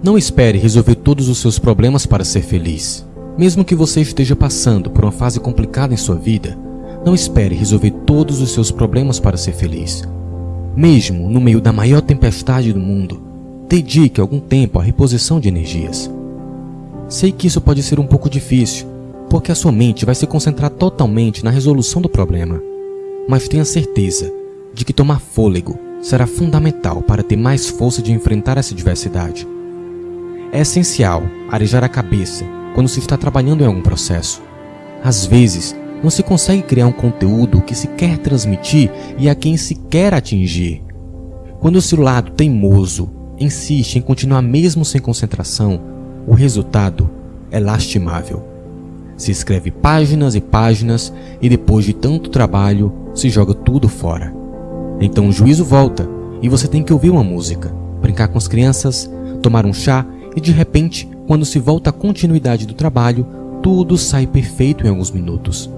Não espere resolver todos os seus problemas para ser feliz. Mesmo que você esteja passando por uma fase complicada em sua vida, não espere resolver todos os seus problemas para ser feliz. Mesmo no meio da maior tempestade do mundo, dedique algum tempo à reposição de energias. Sei que isso pode ser um pouco difícil, porque a sua mente vai se concentrar totalmente na resolução do problema. Mas tenha certeza de que tomar fôlego será fundamental para ter mais força de enfrentar essa diversidade. É essencial arejar a cabeça quando se está trabalhando em algum processo. Às vezes, não se consegue criar um conteúdo que se quer transmitir e a quem se quer atingir. Quando o seu lado teimoso insiste em continuar mesmo sem concentração, o resultado é lastimável. Se escreve páginas e páginas e depois de tanto trabalho se joga tudo fora. Então o juízo volta e você tem que ouvir uma música, brincar com as crianças, tomar um chá e de repente, quando se volta à continuidade do trabalho, tudo sai perfeito em alguns minutos.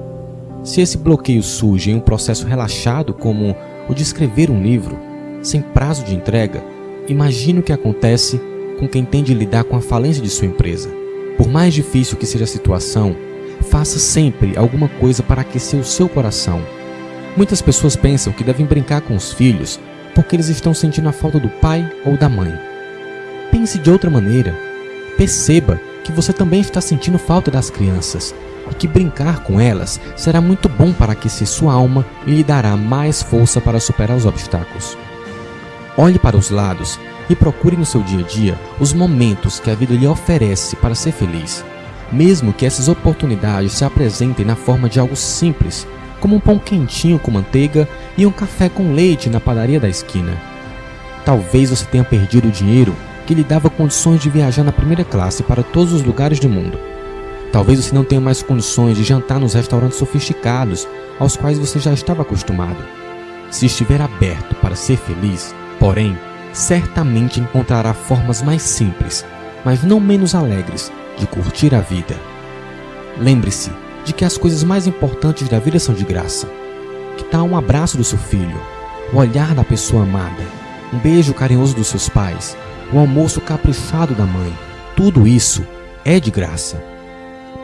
Se esse bloqueio surge em um processo relaxado como o de escrever um livro, sem prazo de entrega, imagine o que acontece com quem tem de lidar com a falência de sua empresa. Por mais difícil que seja a situação, faça sempre alguma coisa para aquecer o seu coração. Muitas pessoas pensam que devem brincar com os filhos porque eles estão sentindo a falta do pai ou da mãe. Pense de outra maneira. Perceba que você também está sentindo falta das crianças e que brincar com elas será muito bom para aquecer sua alma e lhe dará mais força para superar os obstáculos. Olhe para os lados e procure no seu dia a dia os momentos que a vida lhe oferece para ser feliz, mesmo que essas oportunidades se apresentem na forma de algo simples, como um pão quentinho com manteiga e um café com leite na padaria da esquina. Talvez você tenha perdido o dinheiro que lhe dava condições de viajar na primeira classe para todos os lugares do mundo. Talvez você não tenha mais condições de jantar nos restaurantes sofisticados aos quais você já estava acostumado. Se estiver aberto para ser feliz, porém, certamente encontrará formas mais simples, mas não menos alegres, de curtir a vida. Lembre-se de que as coisas mais importantes da vida são de graça. Que tal um abraço do seu filho, o olhar da pessoa amada, um beijo carinhoso dos seus pais, o almoço caprichado da mãe. Tudo isso é de graça.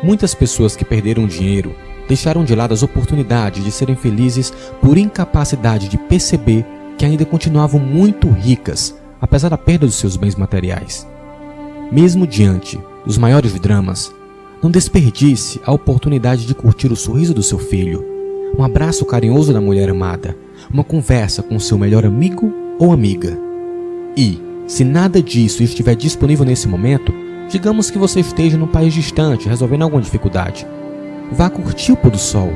Muitas pessoas que perderam dinheiro deixaram de lado as oportunidades de serem felizes por incapacidade de perceber que ainda continuavam muito ricas, apesar da perda dos seus bens materiais. Mesmo diante dos maiores dramas, não desperdice a oportunidade de curtir o sorriso do seu filho, um abraço carinhoso da mulher amada, uma conversa com seu melhor amigo ou amiga. E, se nada disso estiver disponível nesse momento, digamos que você esteja num país distante resolvendo alguma dificuldade. Vá curtir o pôr do sol,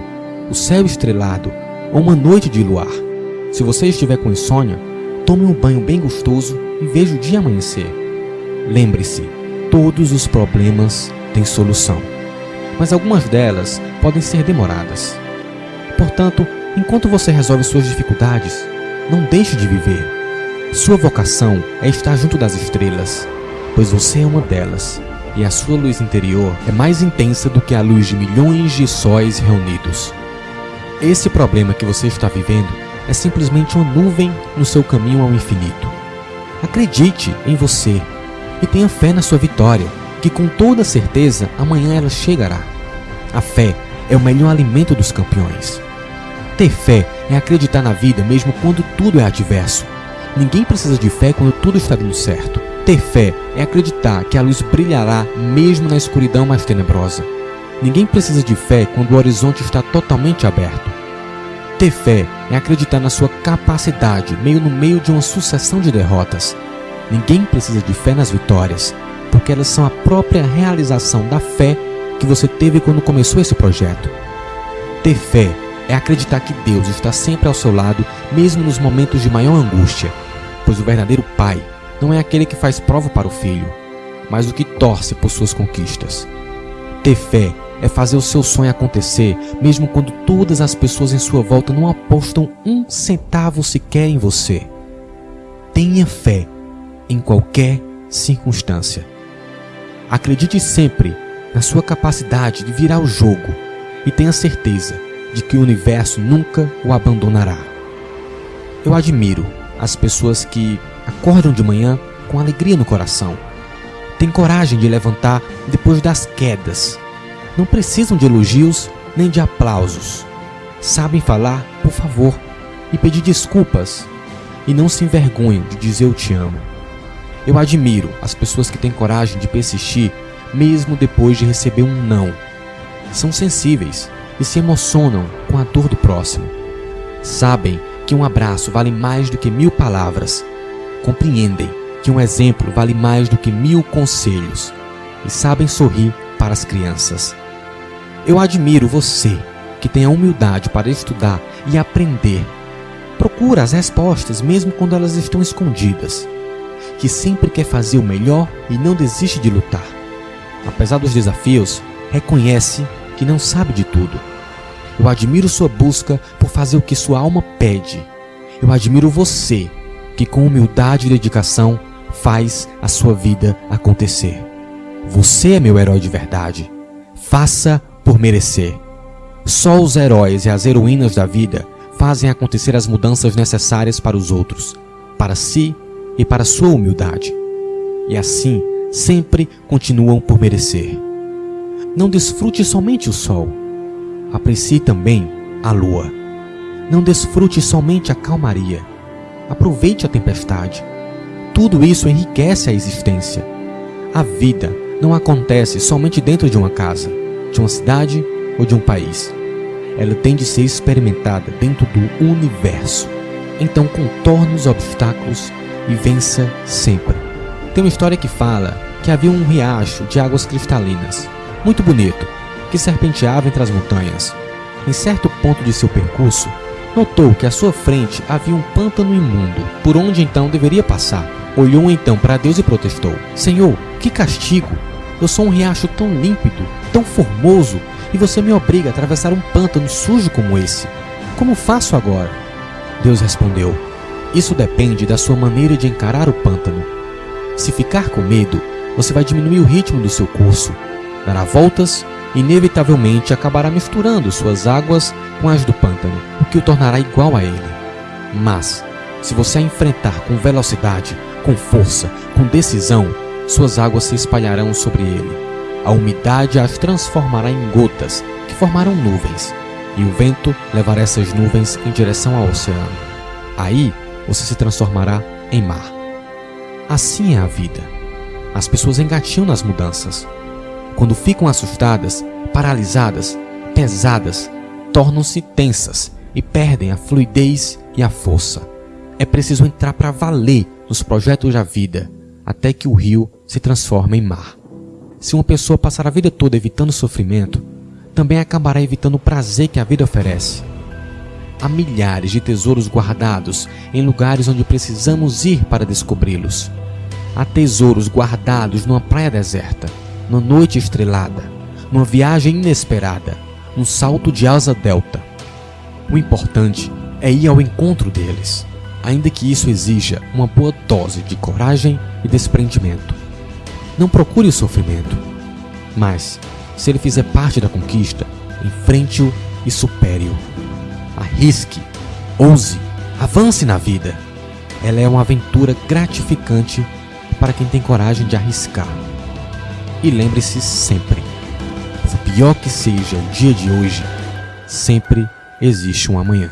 o céu estrelado ou uma noite de luar. Se você estiver com insônia, tome um banho bem gostoso e veja o dia amanhecer. Lembre-se, todos os problemas têm solução, mas algumas delas podem ser demoradas. Portanto, enquanto você resolve suas dificuldades, não deixe de viver. Sua vocação é estar junto das estrelas, pois você é uma delas, e a sua luz interior é mais intensa do que a luz de milhões de sóis reunidos. Esse problema que você está vivendo é simplesmente uma nuvem no seu caminho ao infinito. Acredite em você e tenha fé na sua vitória, que com toda certeza amanhã ela chegará. A fé é o melhor alimento dos campeões. Ter fé é acreditar na vida mesmo quando tudo é adverso Ninguém precisa de fé quando tudo está dando certo. Ter fé é acreditar que a luz brilhará mesmo na escuridão mais tenebrosa. Ninguém precisa de fé quando o horizonte está totalmente aberto. Ter fé é acreditar na sua capacidade meio no meio de uma sucessão de derrotas. Ninguém precisa de fé nas vitórias, porque elas são a própria realização da fé que você teve quando começou esse projeto. Ter fé é acreditar que Deus está sempre ao seu lado, mesmo nos momentos de maior angústia, pois o verdadeiro pai não é aquele que faz prova para o filho, mas o que torce por suas conquistas. Ter fé é fazer o seu sonho acontecer, mesmo quando todas as pessoas em sua volta não apostam um centavo sequer em você. Tenha fé em qualquer circunstância. Acredite sempre na sua capacidade de virar o jogo e tenha certeza de que o universo nunca o abandonará. Eu admiro as pessoas que acordam de manhã com alegria no coração, têm coragem de levantar depois das quedas. Não precisam de elogios nem de aplausos. Sabem falar, por favor, e pedir desculpas, e não se envergonham de dizer eu te amo. Eu admiro as pessoas que têm coragem de persistir mesmo depois de receber um não. São sensíveis e se emocionam com a dor do próximo. Sabem que um abraço vale mais do que mil palavras. Compreendem que um exemplo vale mais do que mil conselhos. E sabem sorrir para as crianças. Eu admiro você que tem a humildade para estudar e aprender. Procura as respostas mesmo quando elas estão escondidas que sempre quer fazer o melhor e não desiste de lutar. Apesar dos desafios, reconhece que não sabe de tudo. Eu admiro sua busca por fazer o que sua alma pede. Eu admiro você, que com humildade e dedicação faz a sua vida acontecer. Você é meu herói de verdade. Faça por merecer. Só os heróis e as heroínas da vida fazem acontecer as mudanças necessárias para os outros, para si e para sua humildade. E assim, sempre continuam por merecer. Não desfrute somente o sol, aprecie também a lua. Não desfrute somente a calmaria, aproveite a tempestade. Tudo isso enriquece a existência. A vida não acontece somente dentro de uma casa, de uma cidade ou de um país. Ela tem de ser experimentada dentro do universo. Então contorne os obstáculos e vença sempre. Tem uma história que fala que havia um riacho de águas cristalinas, muito bonito, que serpenteava entre as montanhas. Em certo ponto de seu percurso, notou que à sua frente havia um pântano imundo, por onde então deveria passar. Olhou então para Deus e protestou: Senhor, que castigo! Eu sou um riacho tão límpido, tão formoso, e você me obriga a atravessar um pântano sujo como esse. Como faço agora? Deus respondeu: isso depende da sua maneira de encarar o pântano. Se ficar com medo, você vai diminuir o ritmo do seu curso, dará voltas e inevitavelmente acabará misturando suas águas com as do pântano, o que o tornará igual a ele. Mas, se você a enfrentar com velocidade, com força, com decisão, suas águas se espalharão sobre ele. A umidade as transformará em gotas que formarão nuvens, e o vento levará essas nuvens em direção ao oceano. Aí, você se transformará em mar. Assim é a vida. As pessoas engatiam nas mudanças. Quando ficam assustadas, paralisadas, pesadas, tornam-se tensas e perdem a fluidez e a força. É preciso entrar para valer nos projetos da vida até que o rio se transforme em mar. Se uma pessoa passar a vida toda evitando sofrimento, também acabará evitando o prazer que a vida oferece. Há milhares de tesouros guardados em lugares onde precisamos ir para descobri-los. Há tesouros guardados numa praia deserta, numa noite estrelada, numa viagem inesperada, num salto de asa delta. O importante é ir ao encontro deles, ainda que isso exija uma boa dose de coragem e desprendimento. Não procure o sofrimento, mas, se ele fizer parte da conquista, enfrente-o e supere-o. Arrisque, ouse, avance na vida. Ela é uma aventura gratificante para quem tem coragem de arriscar. E lembre-se sempre: por pior que seja o dia de hoje, sempre existe um amanhã.